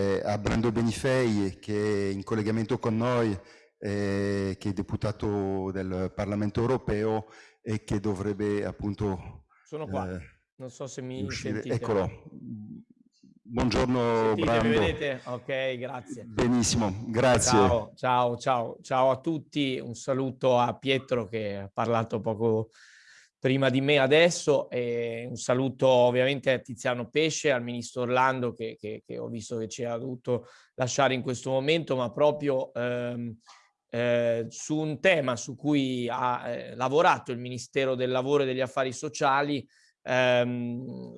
eh, a Brando Benifei che è in collegamento con noi, eh, che è deputato del Parlamento europeo e che dovrebbe appunto... Sono qua, eh, non so se mi uscire. sentite. Eccolo. Buongiorno Sentite, Brando. Mi vedete? Ok, grazie. Benissimo, grazie. Ciao, ciao, ciao, ciao a tutti. Un saluto a Pietro che ha parlato poco prima di me adesso e un saluto ovviamente a Tiziano Pesce, al ministro Orlando che, che, che ho visto che ci ha dovuto lasciare in questo momento, ma proprio ehm, eh, su un tema su cui ha eh, lavorato il Ministero del Lavoro e degli Affari Sociali. Ehm,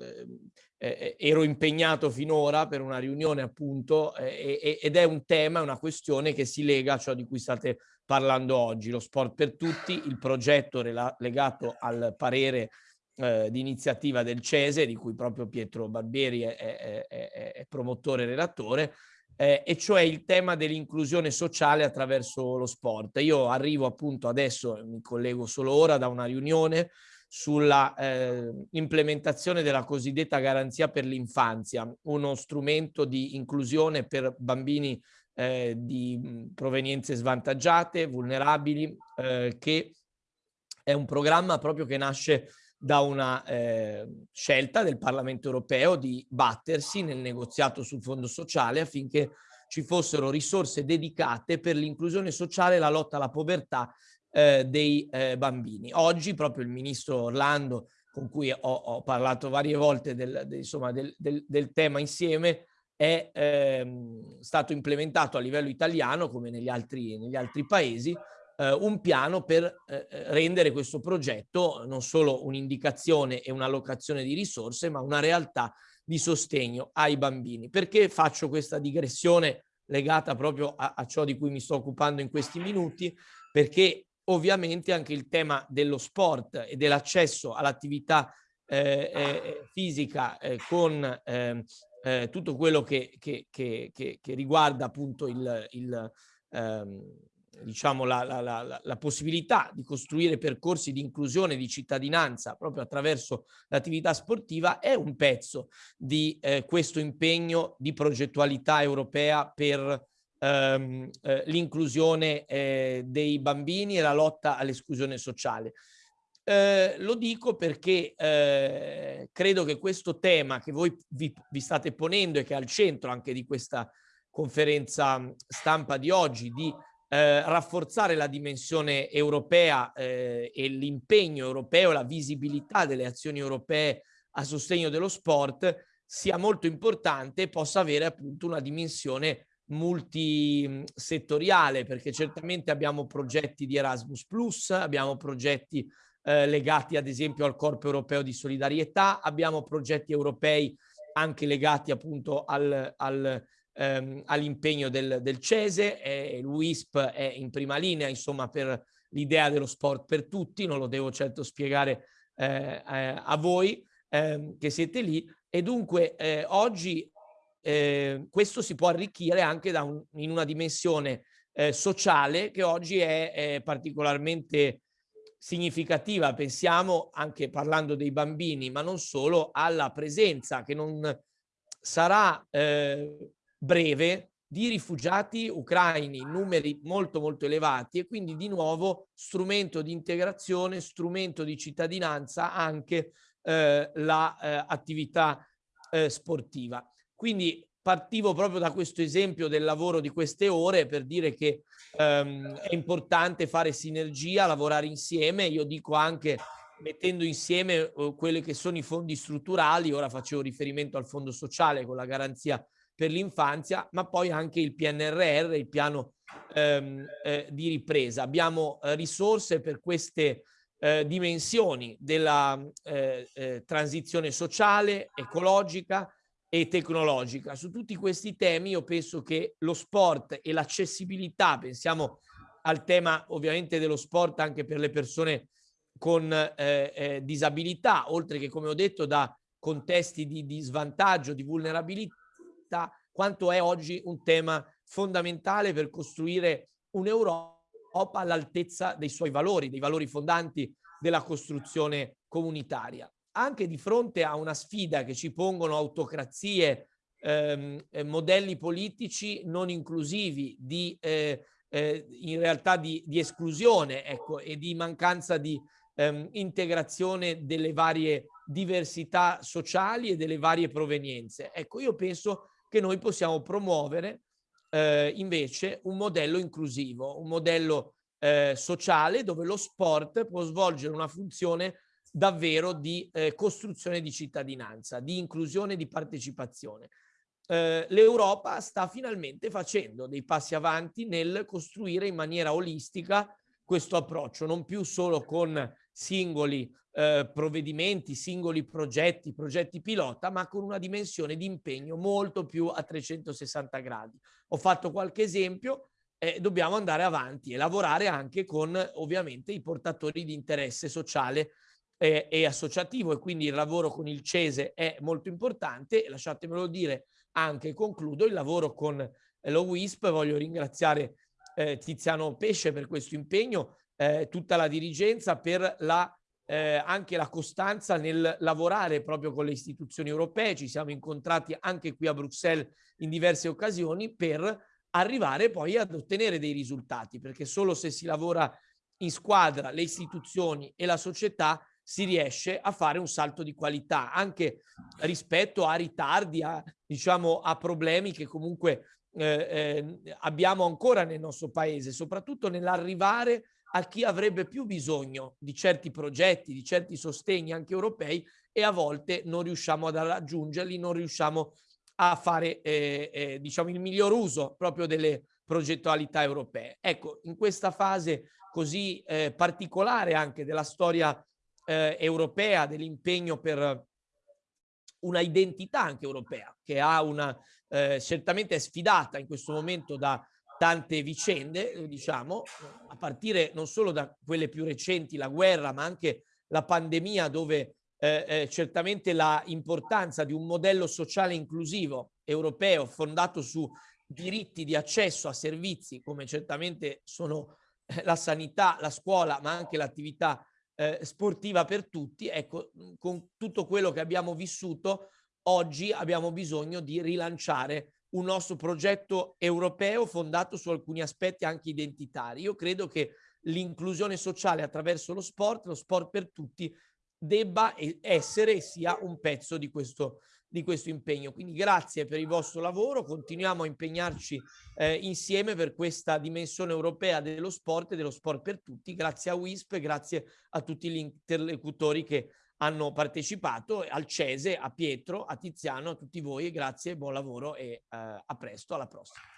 eh, ero impegnato finora per una riunione appunto eh, ed è un tema, una questione che si lega a ciò di cui state parlando oggi, lo sport per tutti, il progetto legato al parere eh, di iniziativa del CESE, di cui proprio Pietro Barbieri è, è, è, è promotore e relatore, eh, e cioè il tema dell'inclusione sociale attraverso lo sport. Io arrivo appunto adesso, mi collego solo ora da una riunione sulla eh, implementazione della cosiddetta garanzia per l'infanzia, uno strumento di inclusione per bambini eh, di provenienze svantaggiate, vulnerabili, eh, che è un programma proprio che nasce da una eh, scelta del Parlamento europeo di battersi nel negoziato sul fondo sociale affinché ci fossero risorse dedicate per l'inclusione sociale e la lotta alla povertà eh, dei eh, bambini. Oggi proprio il ministro Orlando, con cui ho, ho parlato varie volte del, del, insomma, del, del tema insieme, è ehm, stato implementato a livello italiano, come negli altri, negli altri paesi, eh, un piano per eh, rendere questo progetto non solo un'indicazione e un'allocazione di risorse, ma una realtà di sostegno ai bambini. Perché faccio questa digressione legata proprio a, a ciò di cui mi sto occupando in questi minuti? Perché ovviamente anche il tema dello sport e dell'accesso all'attività eh, eh, fisica eh, con ehm, eh, tutto quello che, che, che, che, riguarda appunto il, il ehm, diciamo la, la, la, la, possibilità di costruire percorsi di inclusione di cittadinanza proprio attraverso l'attività sportiva è un pezzo di eh, questo impegno di progettualità europea per ehm, eh, l'inclusione eh, dei bambini e la lotta all'esclusione sociale. Eh, lo dico perché eh, credo che questo tema che voi vi, vi, state ponendo e che è al centro anche di questa conferenza stampa di oggi, di eh, rafforzare la dimensione europea eh, e l'impegno europeo, la visibilità delle azioni europee a sostegno dello sport, sia molto importante e possa avere appunto una dimensione multisettoriale, perché certamente abbiamo progetti di Erasmus+, abbiamo progetti eh, legati ad esempio al Corpo Europeo di Solidarietà, abbiamo progetti europei anche legati appunto al, al, ehm, all'impegno del, del CESE, e l'UISP è in prima linea insomma per l'idea dello sport per tutti, non lo devo certo spiegare eh, eh, a voi ehm, che siete lì. E dunque eh, oggi eh, questo si può arricchire anche un, in una dimensione eh, sociale che oggi è, è particolarmente significativa, pensiamo anche parlando dei bambini, ma non solo, alla presenza che non sarà eh, breve di rifugiati ucraini in numeri molto molto elevati e quindi di nuovo strumento di integrazione, strumento di cittadinanza anche eh, l'attività la, eh, eh, sportiva. Quindi partivo proprio da questo esempio del lavoro di queste ore per dire che ehm, è importante fare sinergia, lavorare insieme. Io dico anche mettendo insieme uh, quelli che sono i fondi strutturali, ora facevo riferimento al fondo sociale con la garanzia per l'infanzia, ma poi anche il PNRR, il piano ehm, eh, di ripresa. Abbiamo eh, risorse per queste eh, dimensioni della eh, eh, transizione sociale, ecologica, e tecnologica. Su tutti questi temi io penso che lo sport e l'accessibilità, pensiamo al tema ovviamente dello sport anche per le persone con eh, eh, disabilità, oltre che come ho detto da contesti di, di svantaggio, di vulnerabilità, quanto è oggi un tema fondamentale per costruire un'Europa all'altezza dei suoi valori, dei valori fondanti della costruzione comunitaria anche di fronte a una sfida che ci pongono autocrazie ehm, eh, modelli politici non inclusivi, di, eh, eh, in realtà di, di esclusione ecco, e di mancanza di ehm, integrazione delle varie diversità sociali e delle varie provenienze. Ecco, io penso che noi possiamo promuovere eh, invece un modello inclusivo, un modello eh, sociale dove lo sport può svolgere una funzione davvero di eh, costruzione di cittadinanza, di inclusione, di partecipazione. Eh, L'Europa sta finalmente facendo dei passi avanti nel costruire in maniera olistica questo approccio, non più solo con singoli eh, provvedimenti, singoli progetti, progetti pilota, ma con una dimensione di impegno molto più a 360 gradi. Ho fatto qualche esempio, eh, dobbiamo andare avanti e lavorare anche con ovviamente i portatori di interesse sociale eh, e associativo e quindi il lavoro con il CESE è molto importante lasciatemelo dire anche concludo il lavoro con lo WISP, voglio ringraziare eh, Tiziano Pesce per questo impegno, eh, tutta la dirigenza per la, eh, anche la costanza nel lavorare proprio con le istituzioni europee. Ci siamo incontrati anche qui a Bruxelles in diverse occasioni per arrivare poi ad ottenere dei risultati, perché solo se si lavora in squadra, le istituzioni e la società si riesce a fare un salto di qualità anche rispetto a ritardi, a, diciamo, a problemi che comunque eh, eh, abbiamo ancora nel nostro paese, soprattutto nell'arrivare a chi avrebbe più bisogno di certi progetti, di certi sostegni anche europei e a volte non riusciamo ad raggiungerli, non riusciamo a fare eh, eh, diciamo il miglior uso proprio delle progettualità europee. Ecco, in questa fase così eh, particolare anche della storia eh, europea, dell'impegno per una identità anche europea che ha una eh, certamente sfidata in questo momento da tante vicende, eh, diciamo, a partire non solo da quelle più recenti, la guerra, ma anche la pandemia dove eh, eh, certamente la importanza di un modello sociale inclusivo europeo fondato su diritti di accesso a servizi come certamente sono eh, la sanità, la scuola, ma anche l'attività eh, sportiva per tutti, ecco, con tutto quello che abbiamo vissuto, oggi abbiamo bisogno di rilanciare un nostro progetto europeo fondato su alcuni aspetti anche identitari. Io credo che l'inclusione sociale attraverso lo sport, lo sport per tutti, debba essere e sia un pezzo di questo, di questo impegno. Quindi grazie per il vostro lavoro, continuiamo a impegnarci eh, insieme per questa dimensione europea dello sport e dello sport per tutti. Grazie a WISP, grazie a tutti gli interlocutori che hanno partecipato, al Cese, a Pietro, a Tiziano, a tutti voi, grazie, buon lavoro e eh, a presto, alla prossima.